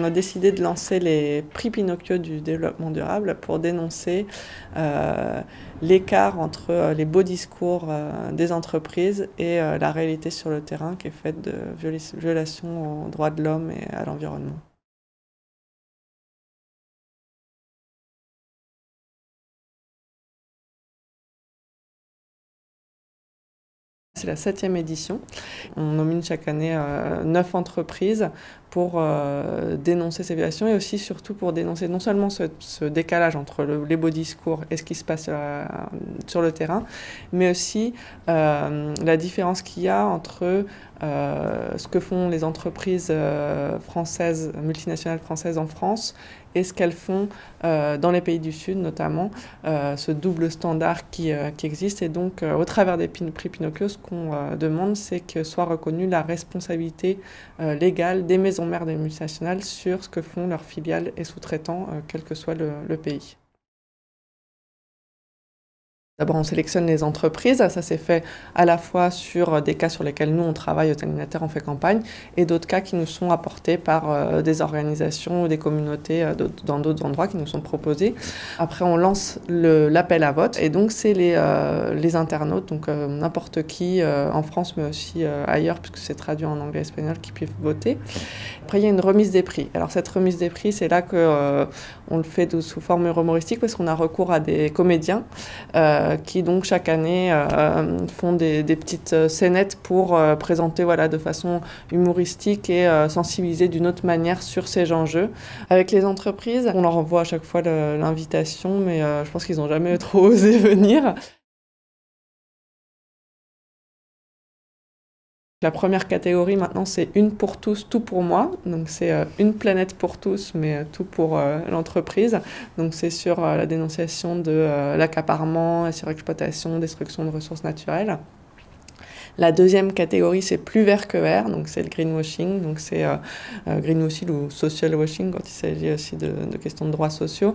on a décidé de lancer les prix Pinocchio du développement durable pour dénoncer euh, l'écart entre euh, les beaux discours euh, des entreprises et la réalité sur le terrain qui est faite de violations aux droits de l'homme et à l'environnement. C'est la septième édition. On nomine chaque année neuf entreprises pour euh, dénoncer ces violations et aussi surtout pour dénoncer non seulement ce, décalage entre les beaux discours et ce qui se passe euh, sur le terrain, mais aussi la différence qu'il y a entre ce que font les entreprises françaises, multinationales françaises en France et ce qu'elles font dans les pays du Sud notamment, ce double standard qui, qui existe. Et donc, au travers des prix Pinocchio, ce qu'on euh, demande, c'est que soit reconnue la responsabilité euh, légale des maisons mères des multinationales sur ce que font leurs filiales et sous-traitants, euh, quel que soit le pays. D'abord, on sélectionne les entreprises. Ça s'est fait à la fois sur des cas sur lesquels nous, on travaille au Terminateur, on fait campagne, et d'autres cas qui nous sont apportés par euh, des organisations ou des communautés euh, dans d'autres endroits qui nous sont proposés. Après, on lance l'appel à vote, et donc c'est les, euh, internautes, donc n'importe qui en France, mais aussi ailleurs, puisque c'est traduit en anglais et espagnol, qui peuvent voter. Après, il y a une remise des prix. Alors, cette remise des prix, c'est là qu'on on le fait sous forme humoristique, parce qu'on a recours à des comédiens euh, qui donc chaque année euh, font des, petites euh, scénettes pour présenter voilà, de façon humoristique et sensibiliser d'une autre manière sur ces enjeux. Avec les entreprises, on leur envoie à chaque fois l'invitation, mais je pense qu'ils n'ont jamais trop osé venir. La première catégorie maintenant, c'est une pour tous, tout pour moi. Donc c'est euh, une planète pour tous, mais euh, tout pour euh, l'entreprise. Donc c'est sur la dénonciation de l'accaparement, la surexploitation, destruction de ressources naturelles. La deuxième catégorie, c'est plus vert que vert, donc c'est le greenwashing, donc c'est greenwashing ou social washing quand il s'agit aussi de, questions de droits sociaux.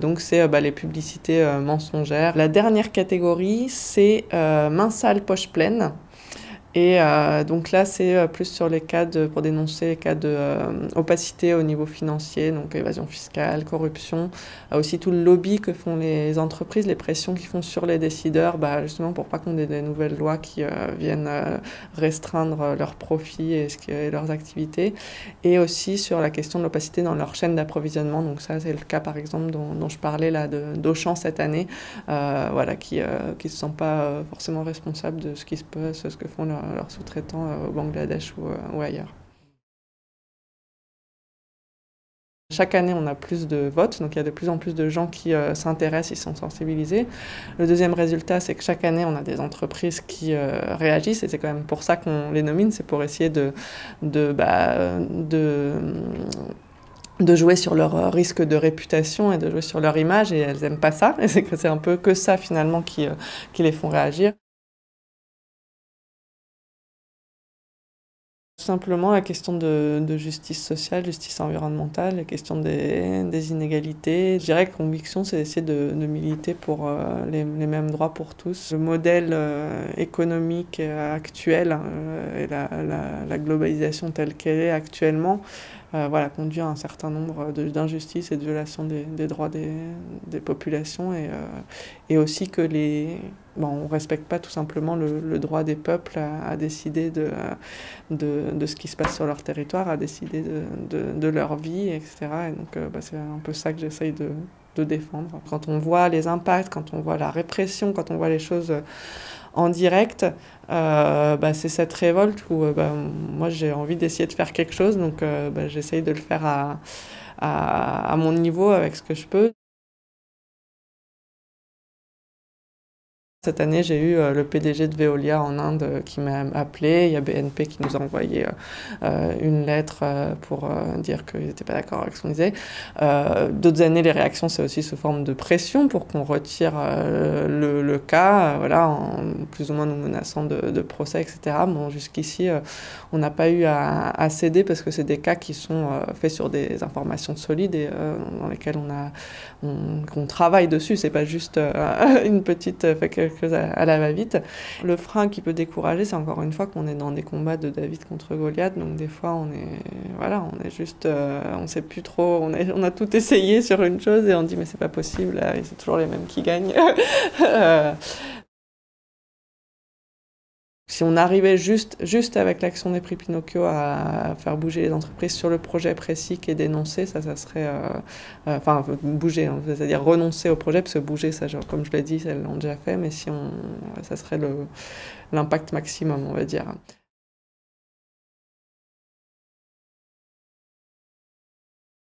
donc c'est bah, les publicités mensongères. La dernière catégorie, c'est main sale, poche pleine. Et euh, donc là, c'est euh, plus sur les cas de, pour dénoncer les cas d'opacité euh, au niveau financier, donc évasion fiscale, corruption, aussi tout le lobby que font les entreprises, les pressions qu'ils font sur les décideurs, bah, justement pour pas qu'on ait des nouvelles lois qui viennent restreindre leurs profits et, et, leurs activités, et aussi sur la question de l'opacité dans leur chaîne d'approvisionnement. Donc ça, c'est le cas par exemple dont, dont je parlais là d'Auchan cette année, voilà, qui ne se sent pas forcément responsable de ce qui se passe, ce que font leurs leurs sous-traitants euh, au Bangladesh euh, ou, ailleurs. Chaque année, on a plus de votes, donc il y a de plus en plus de gens qui euh, s'intéressent, ils sont sensibilisés. Le deuxième résultat, c'est que chaque année, on a des entreprises qui réagissent, et c'est quand même pour ça qu'on les nomine, c'est pour essayer bah, de, jouer sur leur risque de réputation et de jouer sur leur image, et elles n'aiment pas ça, et c'est un peu que ça finalement qui les font réagir. Simplement la question de, justice sociale, justice environnementale, la question des, inégalités. Je dirais que conviction, c'est d'essayer de, militer pour euh, les, mêmes droits pour tous. Le modèle euh, économique actuel euh, et la, globalisation telle qu'elle est actuellement, voilà, conduit à un certain nombre d'injustices et de violations des, droits des, populations et, et aussi que les bon, on ne respecte pas tout simplement le, droit des peuples à, décider de, de, de, ce qui se passe sur leur territoire, à décider de, de leur vie, etc. Et donc euh, bah, c'est un peu ça que j'essaye de, défendre. Quand on voit les impacts, quand on voit la répression, quand on voit les choses en direct, euh, bah, c'est cette révolte où euh, bah, moi j'ai envie d'essayer de faire quelque chose, donc bah, j'essaye de le faire à, à, mon niveau avec ce que je peux. Cette année, j'ai eu euh, le PDG de Veolia en Inde euh, qui m'a appelé. Il y a BNP qui nous a envoyé euh, une lettre pour dire qu'ils n'étaient pas d'accord avec ce qu'on disait. D'autres années, les réactions, c'est aussi sous forme de pression pour qu'on retire le, cas, voilà, en plus ou moins nous menaçant de, procès, etc. Bon, jusqu'ici, on n'a pas eu à, céder parce que c'est des cas qui sont faits sur des informations solides et dans lesquelles on, on, travaille dessus. C'est pas juste une petite à, la va-vite. Le frein qui peut décourager, c'est encore une fois qu'on est dans des combats de David contre Goliath, donc des fois on est, voilà, on est juste, euh, on sait plus trop, on, on a tout essayé sur une chose et on dit mais c'est pas possible, c'est toujours les mêmes qui gagnent. Si on arrivait juste, juste avec l'action des prix Pinocchio à faire bouger les entreprises sur le projet précis qui est dénoncé, ça, ça serait. Euh, euh, enfin, bouger, hein, c'est-à-dire renoncer au projet, parce que bouger, ça, comme je l'ai dit, elles l'ont déjà fait, mais si on. ça serait l'impact maximum, on va dire.